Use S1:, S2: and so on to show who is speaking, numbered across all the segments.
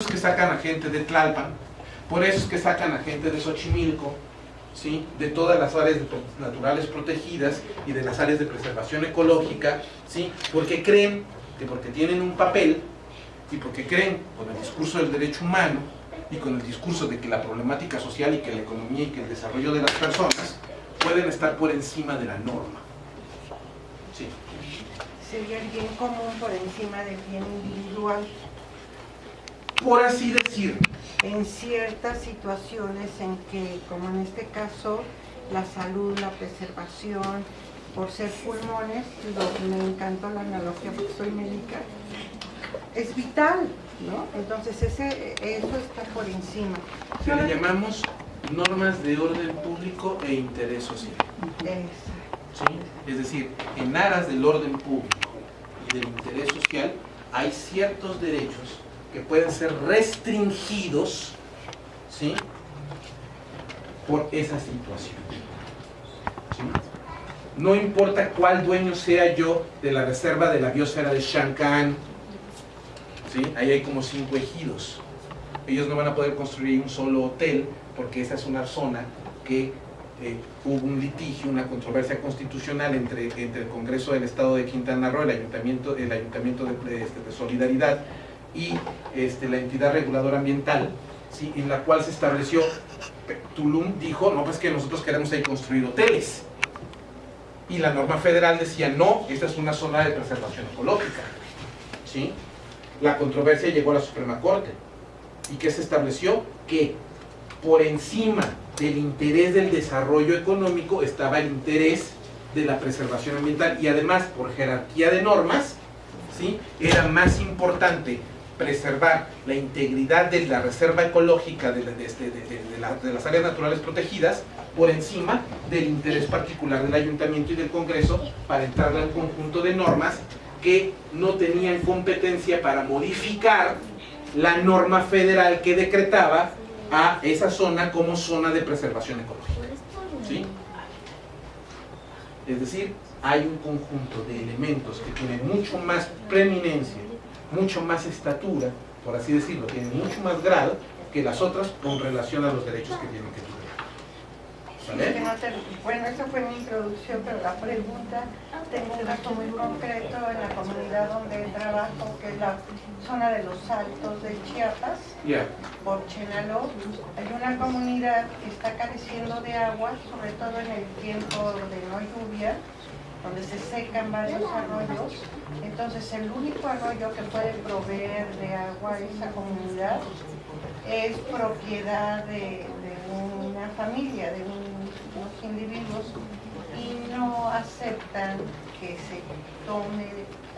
S1: es que sacan a gente de Tlalpan, por eso es que sacan a gente de Xochimilco, ¿sí? de todas las áreas naturales protegidas y de las áreas de preservación ecológica, ¿sí? porque creen que porque tienen un papel y porque creen con el discurso del derecho humano y con el discurso de que la problemática social y que la economía y que el desarrollo de las personas pueden estar por encima de la norma. Sí.
S2: Sería el bien común por encima del bien individual.
S1: Por así decirlo.
S2: En ciertas situaciones en que, como en este caso, la salud, la preservación, por ser pulmones, lo, me encantó la analogía porque soy médica, es vital, ¿no? Entonces ese, eso está por encima.
S1: Se le llamamos normas de orden público e interés social.
S2: Exacto.
S1: ¿Sí? Es decir, en aras del orden público y del interés social hay ciertos derechos que pueden ser restringidos ¿sí? por esa situación. No importa cuál dueño sea yo de la reserva de la biosfera de Shankan, ¿sí? ahí hay como cinco ejidos. Ellos no van a poder construir un solo hotel porque esa es una zona que eh, hubo un litigio, una controversia constitucional entre, entre, el Congreso del Estado de Quintana Roo, el Ayuntamiento, el ayuntamiento de, este, de Solidaridad y este, la entidad reguladora ambiental, ¿sí? en la cual se estableció, Tulum dijo, no, pues que nosotros queremos ahí construir hoteles. Y la norma federal decía, no, esta es una zona de preservación ecológica. ¿sí? La controversia llegó a la Suprema Corte. ¿Y qué se estableció? Que por encima del interés del desarrollo económico estaba el interés de la preservación ambiental y además por jerarquía de normas ¿sí? era más importante preservar la integridad de la reserva ecológica de, este, de, las áreas naturales protegidas por encima del interés particular del ayuntamiento y del congreso para entrar al conjunto de normas que no tenían competencia para modificar la norma federal que decretaba a esa zona como zona de preservación ecológica. ¿Sí? Es decir, hay un conjunto de elementos que tienen mucho más preeminencia, mucho más estatura, por así decirlo, tienen mucho más grado que las otras con relación a los derechos que tienen que tener.
S2: ¿Vale? Bueno, esa fue mi introducción, pero la pregunta, tengo un caso muy concreto en la comunidad donde trabajo, que es la zona de los Altos de Chiapas,
S1: yeah.
S2: por Chenaló. Hay una comunidad que está careciendo de agua, sobre todo en el tiempo de no lluvia, donde se secan varios arroyos. Entonces, el único arroyo que puede proveer de agua a esa comunidad es propiedad de, una familia, de un, unos individuos, y no aceptan que se tome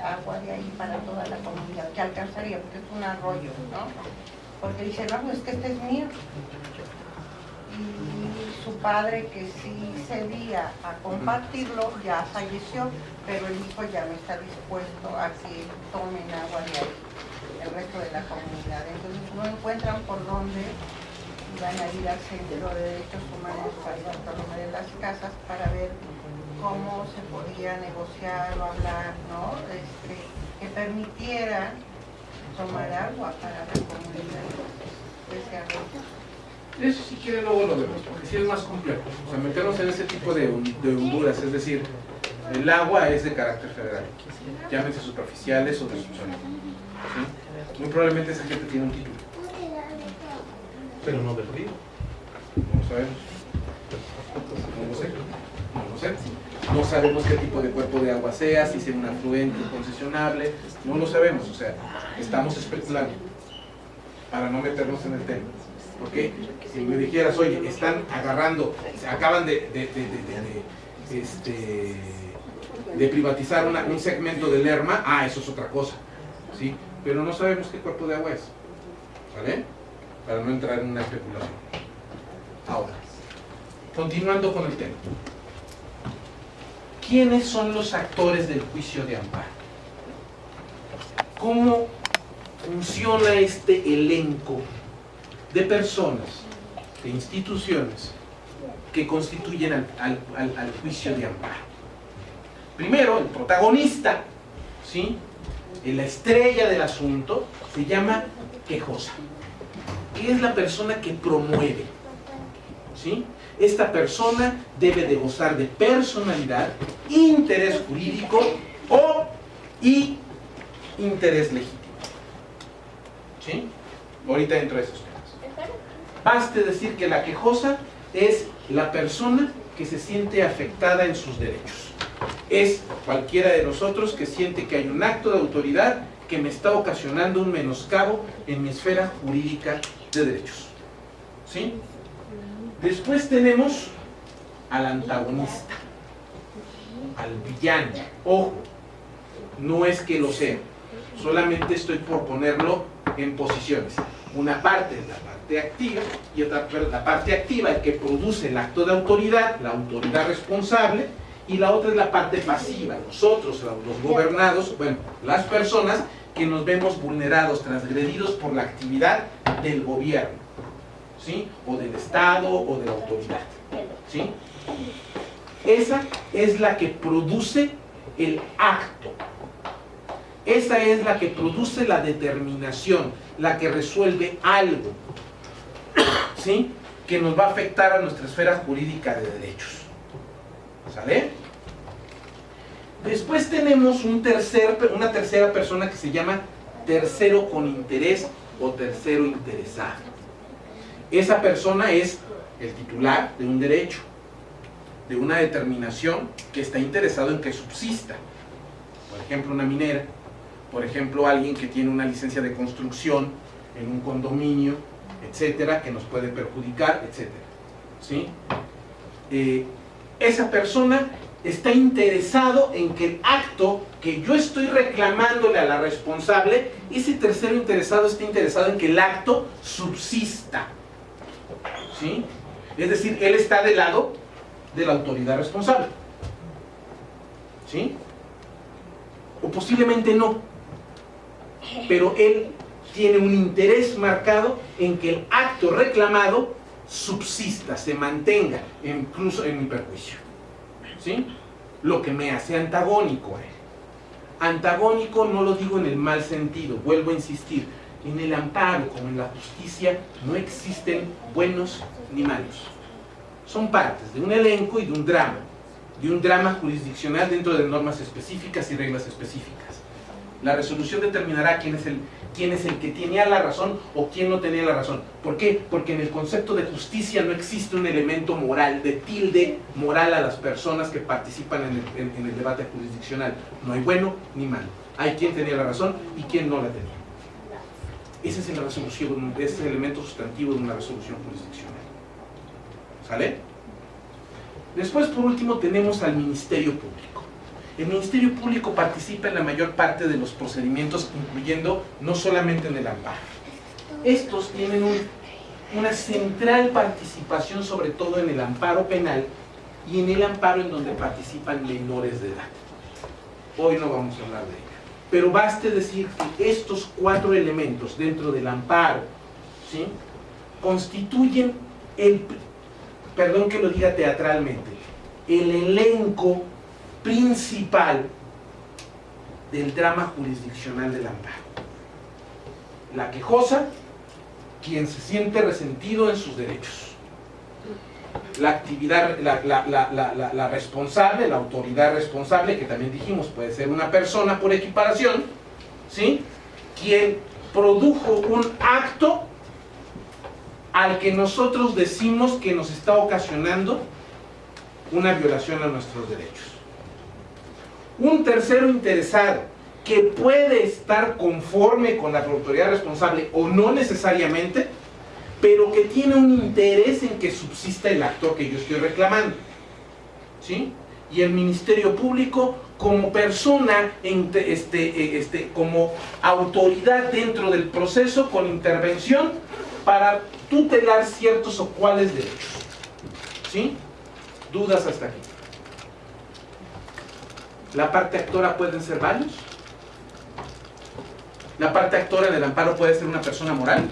S2: agua de ahí para toda la comunidad, que alcanzaría, porque es un arroyo, ¿no? Porque dicen, no, pues que este es mío. Y su padre, que sí cedía a compartirlo, ya falleció, pero el hijo ya no está dispuesto a que tomen agua de ahí, el resto de la comunidad. Entonces no encuentran por dónde van a ir al Centro de Derechos Humanos para ir a de las casas para ver cómo se podía negociar o hablar, ¿no? Este, que permitiera tomar agua para la comunidad.
S1: Eso si quiere luego lo vemos, porque sí es más complejo. O sea, meternos en ese tipo de, de honduras, es decir, el agua es de carácter federal, llámense superficiales o de subsuelo. ¿sí? Muy probablemente esa gente tiene un título, pero no del río. No lo sabemos. No lo sé. No lo sé. No sabemos qué tipo de cuerpo de agua sea, si sea un afluente concesionable, no lo sabemos, o sea, estamos especulando para no meternos en el tema. Porque si me dijeras, oye, están agarrando, acaban de, este, de privatizar un segmento del Lerma, ah, eso es otra cosa, ¿sí? Pero no sabemos qué cuerpo de agua es, ¿vale? Para no entrar en una especulación. Ahora, continuando con el tema. ¿Quiénes son los actores del juicio de amparo? ¿Cómo funciona este elenco de personas, de instituciones que constituyen al, juicio de amparo? Primero, el protagonista, ¿sí? la estrella del asunto, se llama quejosa, que es la persona que promueve. ¿sí? Esta persona debe de gozar de personalidad, interés jurídico o y interés legítimo. ¿Sí? Ahorita dentro de esos. Baste decir que la quejosa es la persona que se siente afectada en sus derechos. Es cualquiera de nosotros que siente que hay un acto de autoridad que me está ocasionando un menoscabo en mi esfera jurídica de derechos. ¿Sí? Después tenemos al antagonista, al villano. Ojo, no es que lo sea, solamente estoy por ponerlo en posiciones. Una parte es la activa y otra la parte activa, el que produce el acto de autoridad, la autoridad responsable, y la otra es la parte pasiva, nosotros, los gobernados, bueno, las personas que nos vemos vulnerados, transgredidos por la actividad del gobierno, ¿sí? O del Estado o de la autoridad, ¿sí? Esa es la que produce el acto. Esa es la que produce la determinación, la que resuelve algo, ¿sí? Que nos va a afectar a nuestra esfera jurídica de derechos. ¿Sale? Después tenemos un tercer, una tercera persona que se llama tercero con interés o tercero interesado. Esa persona es el titular de un derecho, de una determinación que está interesado en que subsista. Por ejemplo, una minera, por ejemplo, alguien que tiene una licencia de construcción en un condominio, etcétera, que nos puede perjudicar, etcétera. ¿Sí? Eh, esa persona está interesado en que el acto que yo estoy reclamándole a la responsable, ese tercero interesado está interesado en que el acto subsista. ¿Sí? Es decir, él está del lado de la autoridad responsable. ¿Sí? O posiblemente no. Pero él tiene un interés marcado en que el acto reclamado subsista, se mantenga, incluso en mi perjuicio. ¿sí? Lo que me hace antagónico a él. Antagónico no lo digo en el mal sentido, vuelvo a insistir, en el amparo como en la justicia no existen buenos ni malos. Son partes de un elenco y de un drama, de un drama jurisdiccional dentro de normas específicas y reglas específicas. La resolución determinará quién es el quién es el que tenía la razón o quién no tenía la razón. ¿Por qué? Porque en el concepto de justicia no existe un elemento moral, de tilde moral a las personas que participan en el, debate jurisdiccional. No hay bueno ni malo. Hay quien tenía la razón y quien no la tenía. Ese es, la resolución, ese es el elemento sustantivo de una resolución jurisdiccional. ¿Sale? Después, por último, tenemos al Ministerio Público. El Ministerio Público participa en la mayor parte de los procedimientos, incluyendo no solamente en el amparo. Estos tienen una central participación, sobre todo en el amparo penal y en el amparo en donde participan menores de edad. Hoy no vamos a hablar de ello. Pero baste decir que estos cuatro elementos dentro del amparo constituyen el, perdón que lo diga teatralmente, el elenco principal del drama jurisdiccional del amparo. La quejosa, quien se siente resentido en sus derechos. La actividad, la, responsable, la autoridad responsable, que también dijimos puede ser una persona por equiparación, ¿sí? quien produjo un acto al que nosotros decimos que nos está ocasionando una violación a nuestros derechos un tercero interesado que puede estar conforme con la autoridad responsable o no necesariamente, pero que tiene un interés en que subsista el acto que yo estoy reclamando. ¿Sí? Y el Ministerio Público como persona, este, este, como autoridad dentro del proceso con intervención para tutelar ciertos o cuales derechos. ¿Sí? ¿Dudas hasta aquí? La parte actora pueden ser varios. La parte actora del amparo puede ser una persona moral.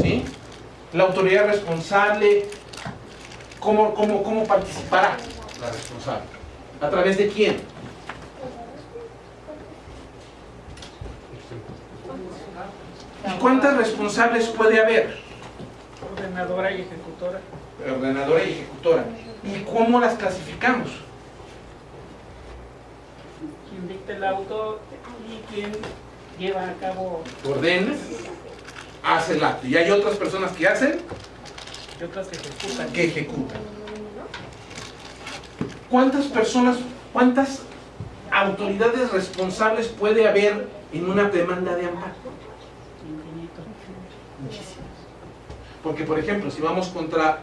S1: ¿Sí? La autoridad responsable, ¿cómo, cómo, cómo participará la responsable? ¿A través de quién? ¿Y cuántas responsables puede haber?
S3: Ordenadora y ejecutora.
S1: Ordenadora y ejecutora. ¿Y cómo las clasificamos?
S3: Quien dicta el auto y quien lleva a cabo
S1: Ordena, hace el acto. Y hay otras personas que hacen,
S3: y otras que ejecutan.
S1: que ejecutan. ¿Cuántas personas, cuántas autoridades responsables puede haber en una demanda de amparo?
S3: Infinito.
S1: Muchísimas. Porque, por ejemplo, si vamos contra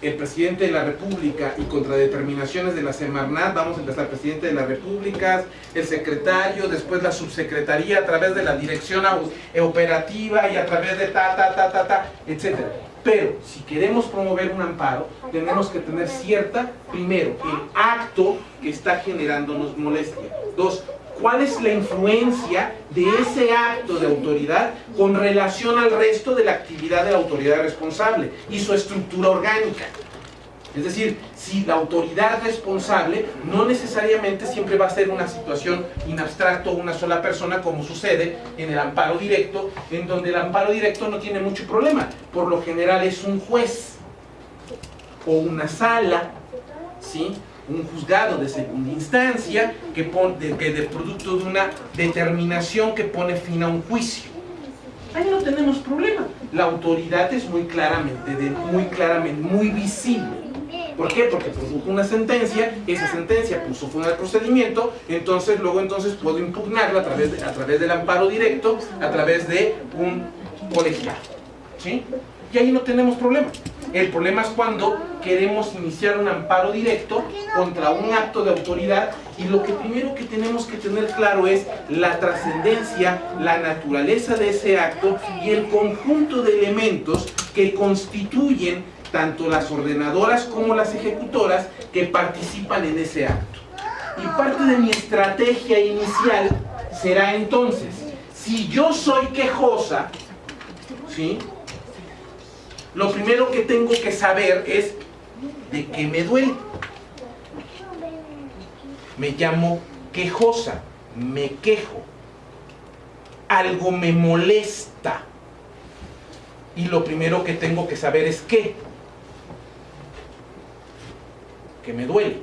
S1: el presidente de la República y contra determinaciones de la Semarnat, vamos a empezar presidente de la República, el secretario, después la subsecretaría a través de la dirección au- operativa y a través de ta, ta, ta, ta, ta, etc. Pero si queremos promover un amparo, tenemos que tener cierta, primero, el acto que está generándonos molestia. Dos, ¿Cuál es la influencia de ese acto de autoridad con relación al resto de la actividad de la autoridad responsable y su estructura orgánica? Es decir, si la autoridad responsable no necesariamente siempre va a ser una situación in abstracto, una sola persona, como sucede en el amparo directo, en donde el amparo directo no tiene mucho problema. Por lo general es un juez o una sala, ¿sí? Un juzgado de segunda instancia que, pon- de, que de producto de una determinación que pone fin a un juicio. Ahí no tenemos problema. La autoridad es muy claramente, muy claramente, muy visible. ¿Por qué? Porque produjo una sentencia, esa sentencia puso fin al procedimiento, entonces luego entonces puedo impugnarla a través, de- a través del amparo directo, a través de un colegiado. ¿Sí? Y ahí no tenemos problema. El problema es cuando queremos iniciar un amparo directo contra un acto de autoridad y lo que primero que tenemos que tener claro es la trascendencia, la naturaleza de ese acto y el conjunto de elementos que constituyen tanto las ordenadoras como las ejecutoras que participan en ese acto. Y parte de mi estrategia inicial será entonces, si yo soy quejosa, ¿sí? Lo primero que tengo que saber es de qué me duele. Me llamo quejosa, me quejo. Algo me molesta. Y lo primero que tengo que saber es qué. Que me duele.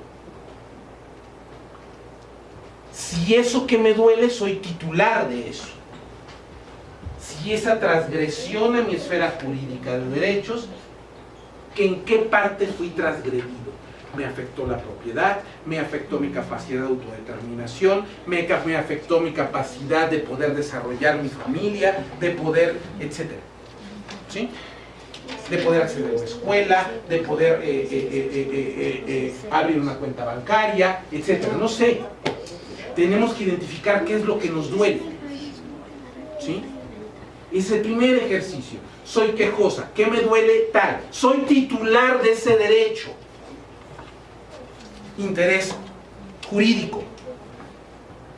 S1: Si eso que me duele, soy titular de eso si esa transgresión a mi esfera jurídica de derechos, que en qué parte fui transgredido. Me afectó la propiedad, me afectó mi capacidad de autodeterminación, me, afectó mi capacidad de poder desarrollar mi familia, de poder, etcétera. ¿Sí? De poder acceder a una escuela, de poder eh, eh, eh, abrir una cuenta bancaria, etcétera. No sé. Tenemos que identificar qué es lo que nos duele. ¿Sí? Es el primer ejercicio. Soy quejosa. ¿Qué me duele tal? Soy titular de ese derecho. Interés jurídico.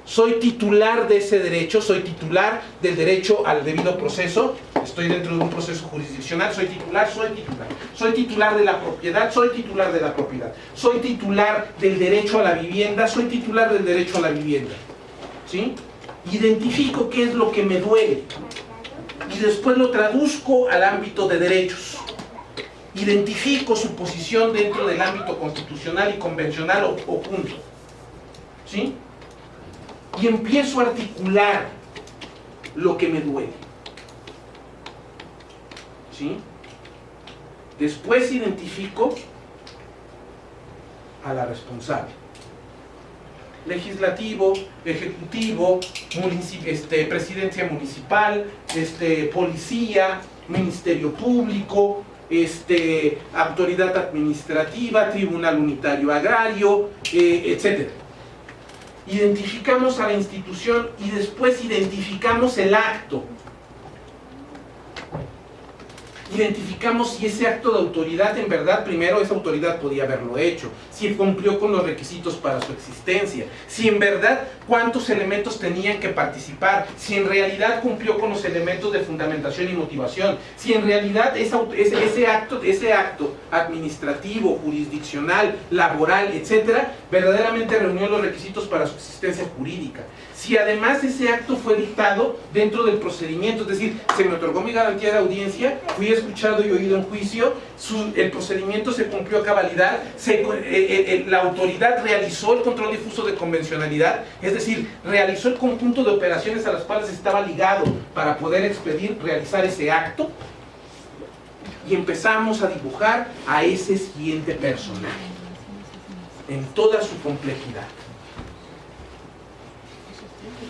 S1: Soy titular de ese derecho, soy titular del derecho al debido proceso, estoy dentro de un proceso jurisdiccional, soy titular, soy titular. Soy titular de la propiedad, soy titular de la propiedad. Soy titular del derecho a la vivienda, soy titular del derecho a la vivienda. ¿Sí? Identifico qué es lo que me duele y después lo traduzco al ámbito de derechos. Identifico su posición dentro del ámbito constitucional y convencional o, o junto. ¿Sí? Y empiezo a articular lo que me duele. ¿Sí? Después identifico a la responsable. Legislativo, ejecutivo, este, presidencia municipal, este, policía, ministerio público, este, autoridad administrativa, tribunal unitario agrario, eh, etc. Identificamos a la institución y después identificamos el acto. Identificamos si ese acto de autoridad en verdad, primero esa autoridad podía haberlo hecho, si cumplió con los requisitos para su existencia, si en verdad cuántos elementos tenían que participar, si en realidad cumplió con los elementos de fundamentación y motivación, si en realidad ese, ese acto, ese acto administrativo, jurisdiccional, laboral, etcétera, verdaderamente reunió los requisitos para su existencia jurídica. Si además ese acto fue dictado dentro del procedimiento, es decir, se me otorgó mi garantía de audiencia, fui escuchado y oído en juicio, el procedimiento se cumplió a cabalidad, eh, eh, eh, la autoridad realizó el control difuso de convencionalidad, es decir, realizó el conjunto de operaciones a las cuales estaba ligado para poder expedir, realizar ese acto, y empezamos a dibujar a ese siguiente personaje en toda su complejidad.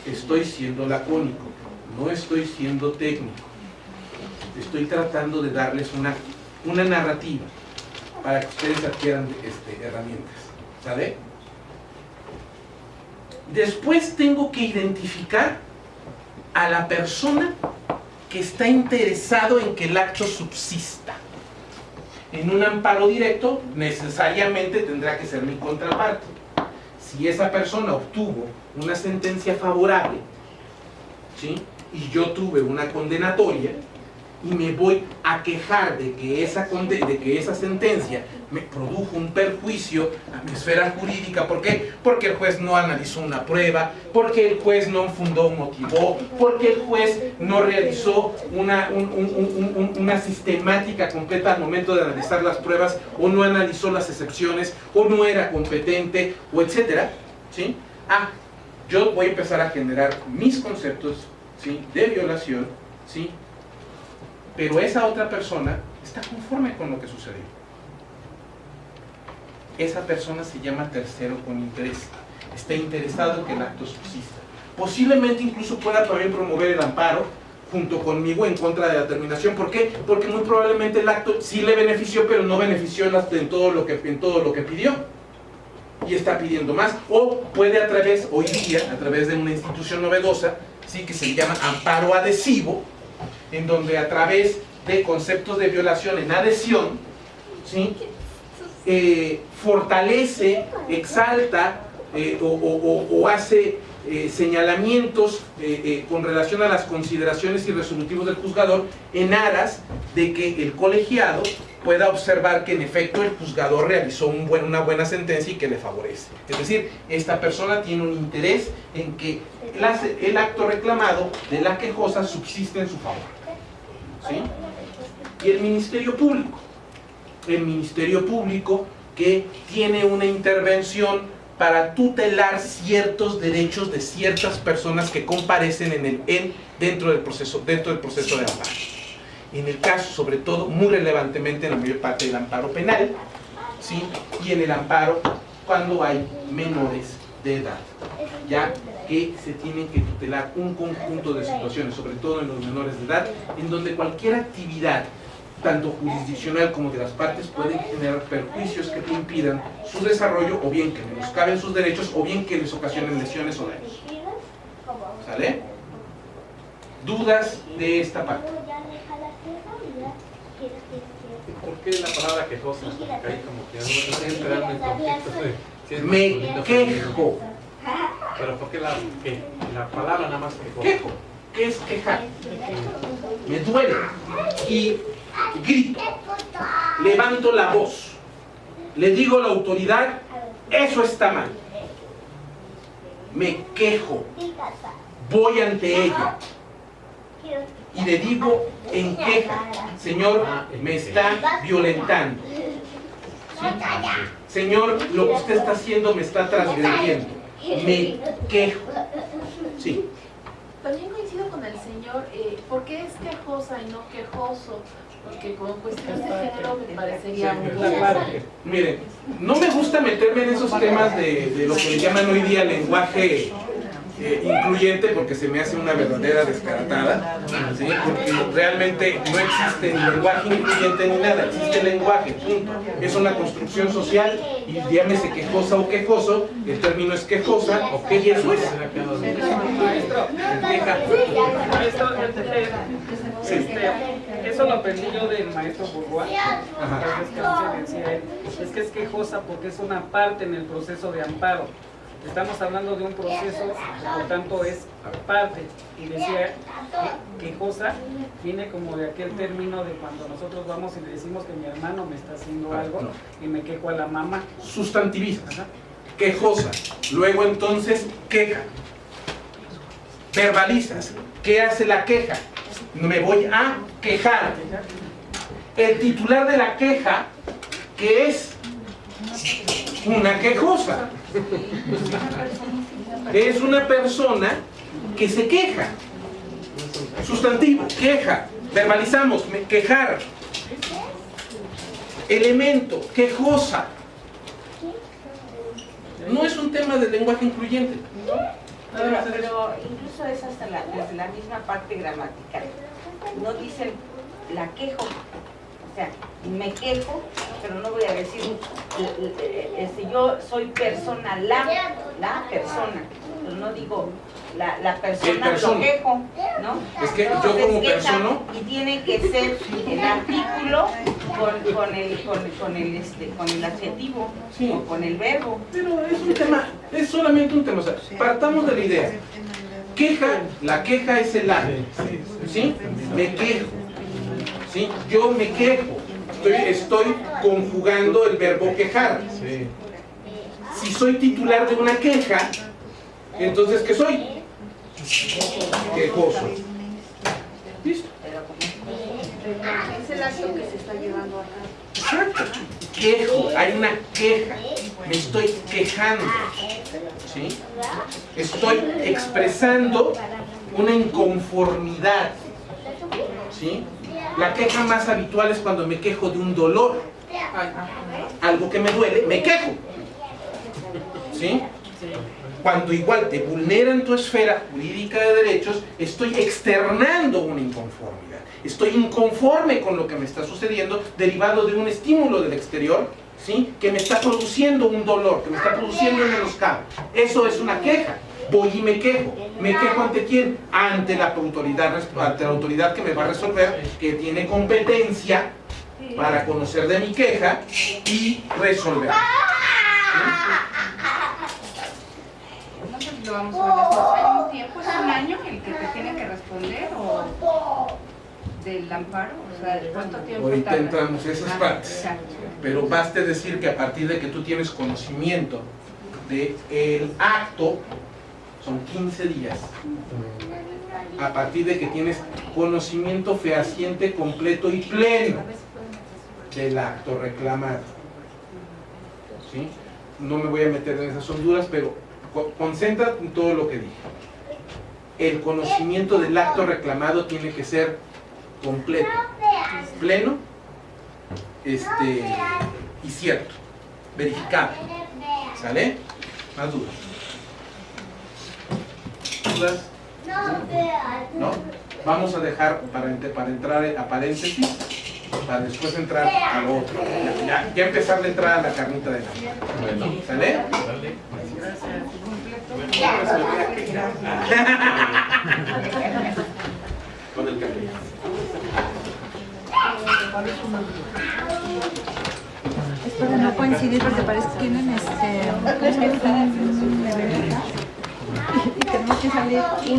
S1: Estoy siendo lacónico, no estoy siendo técnico. Estoy tratando de darles una, una narrativa para que ustedes adquieran este, herramientas. ¿Sale? Después tengo que identificar a la persona que está interesado en que el acto subsista. En un amparo directo, necesariamente tendrá que ser mi contraparte. Si esa persona obtuvo una sentencia favorable, ¿sí? y yo tuve una condenatoria, y me voy a quejar de que esa, de que esa sentencia me produjo un perjuicio a mi esfera jurídica. ¿Por qué? Porque el juez no analizó una prueba, porque el juez no fundó, motivó, porque el juez no realizó una, un- un- un- un- una sistemática completa al momento de analizar las pruebas, o no analizó las excepciones, o no era competente, o etcétera. ¿sí? Ah, yo voy a empezar a generar mis conceptos ¿sí? de violación, ¿sí? Pero esa otra persona está conforme con lo que sucedió. Esa persona se llama tercero con interés. Está interesado en que el acto subsista. Posiblemente incluso pueda también promover el amparo junto conmigo en contra de la terminación. ¿Por qué? Porque muy probablemente el acto sí le benefició, pero no benefició en todo, lo que, en todo lo que pidió. Y está pidiendo más. O puede a través, hoy día, a través de una institución novedosa, ¿sí? que se llama amparo adhesivo, en donde a través de conceptos de violación en adhesión. Eh, fortalece, exalta eh, o, hace eh, señalamientos con relación a las consideraciones y resolutivos del juzgador en aras de que el colegiado pueda observar que en efecto el juzgador realizó una buena sentencia y que le favorece. Es decir, esta persona tiene un interés en que el acto reclamado de la quejosa subsiste en su favor. Y el Ministerio Público. El Ministerio Público que tiene una intervención para tutelar ciertos derechos de ciertas personas que comparecen en el, en, dentro, del proceso, dentro del proceso de amparo. En el caso, sobre todo, muy relevantemente en la mayor parte del amparo penal, ¿sí? y en el amparo cuando hay menores de edad, ya que se tienen que tutelar un conjunto de situaciones, sobre todo en los menores de edad, en donde cualquier actividad, tanto jurisdiccional como de las partes, pueden generar perjuicios que te impidan su desarrollo, o bien que menoscaben sus derechos, o bien que les ocasionen lesiones o daños. ¿Sale? ¿Dudas de esta parte?
S4: ¿Por qué la palabra quejosa? Porque ahí como que no estoy entrando en conflicto de si es
S1: Me quejo.
S4: Pero ¿por qué la, la palabra nada más quejosa?
S1: Quejo. ¿Qué es quejar? Me duele. Y grito. Levanto la voz. Le digo a la autoridad, eso está mal. Me quejo. Voy ante ella. Y le digo en queja, Señor, me está violentando. Señor, lo que usted está haciendo me está transgrediendo. Me quejo. Sí.
S5: También coincido con el señor, eh, ¿por qué es quejosa y no quejoso? Porque con cuestiones de género me parecería
S3: parte.
S1: Miren, no me gusta meterme en esos temas de, de lo que le llaman hoy día lenguaje eh, incluyente porque se me hace una verdadera descaratada, ¿sí? porque realmente no existe ni lenguaje incluyente ni nada, existe lenguaje, punto. Es una construcción social y llámese quejosa o quejoso, el término es quejosa o que eso es.
S3: Maestro, este, este, eso lo aprendí yo del maestro Bourgois.
S1: Ajá.
S3: Es que decía él, es que es quejosa porque es una parte en el proceso de amparo. Estamos hablando de un proceso, por tanto es parte. Y decía que quejosa viene como de aquel término de cuando nosotros vamos y le decimos que mi hermano me está haciendo algo y me quejo a la mamá.
S1: Sustantivizas.
S3: Ajá.
S1: quejosa. Luego entonces queja. verbalizas. ¿Qué hace la queja? Me voy a quejar. El titular de la queja, que es una quejosa. Es una persona que se queja. Sustantivo, queja. Verbalizamos, quejar. Elemento, quejosa. No es un tema de lenguaje incluyente.
S2: Pero, incluso es hasta la, la misma parte gramatical. No dicen la quejo, sea, me quejo, pero no voy a decir, eh, eh, este, yo soy persona, la, la persona, pero no digo la, la persona,
S1: persona.
S2: lo quejo, ¿no?
S1: Es que yo como persona-
S2: Y tiene que ser el artículo con, con, el, con, con el, este, con el adjetivo
S1: Sí.
S2: o con el verbo.
S1: Pero es un tema, es solamente un tema. O sea, partamos de la idea. Queja, la queja es el acto. ¿Sí? Me quejo. ¿Sí? Yo me quejo. Estoy, estoy conjugando el verbo quejar.
S4: Sí.
S1: Si soy titular de una queja, entonces ¿qué soy? Quejoso. ¿Listo?
S5: Es el acto que se está llevando a cabo.
S1: Exacto. Quejo, hay una queja. Me estoy quejando. ¿Sí? Estoy expresando una inconformidad. ¿Sí? La queja más habitual es cuando me quejo de un dolor. Algo que me duele, me quejo. ¿Sí? Cuando igual te vulneran tu esfera jurídica de derechos, estoy externando una inconformidad. Estoy inconforme con lo que me está sucediendo derivado de un estímulo del exterior, ¿sí? Que me está produciendo un dolor, que me está produciendo un menoscabo. Eso es una queja. Voy y me quejo. ¿Me quejo ante quién? Ante la autoridad, ante la autoridad que me va a resolver, que tiene competencia para conocer de mi queja y resolver.
S6: Entonces lo vamos a ver después. ¿Hay un tiempo? ¿Es un año el que te tiene que responder o del amparo? O sea, ¿cuánto tiempo
S1: Ahorita
S6: tarda?
S1: entramos a esas
S6: Ah,
S1: partes.
S6: exacto.
S1: Pero baste decir que a partir de que tú tienes conocimiento del acto, son 15 días. A partir de que tienes conocimiento fehaciente, completo y pleno del acto reclamado. ¿Sí? No me voy a meter en esas honduras, pero co- concéntrate en todo lo que dije. El conocimiento del acto reclamado tiene que ser completo, pleno este, y cierto, verificable. ¿Sale? Más dudas. ¿Dudas? ¿No? Vamos a dejar para, ent- para entrar a paréntesis, para después entrar a lo otro. Ya, ya, empezar a entrar a la carnita de la
S4: Bueno,
S1: ¿Sale?
S4: Con el café.
S7: Espero no coincidir porque parece que tienen este. Y tenemos que salir.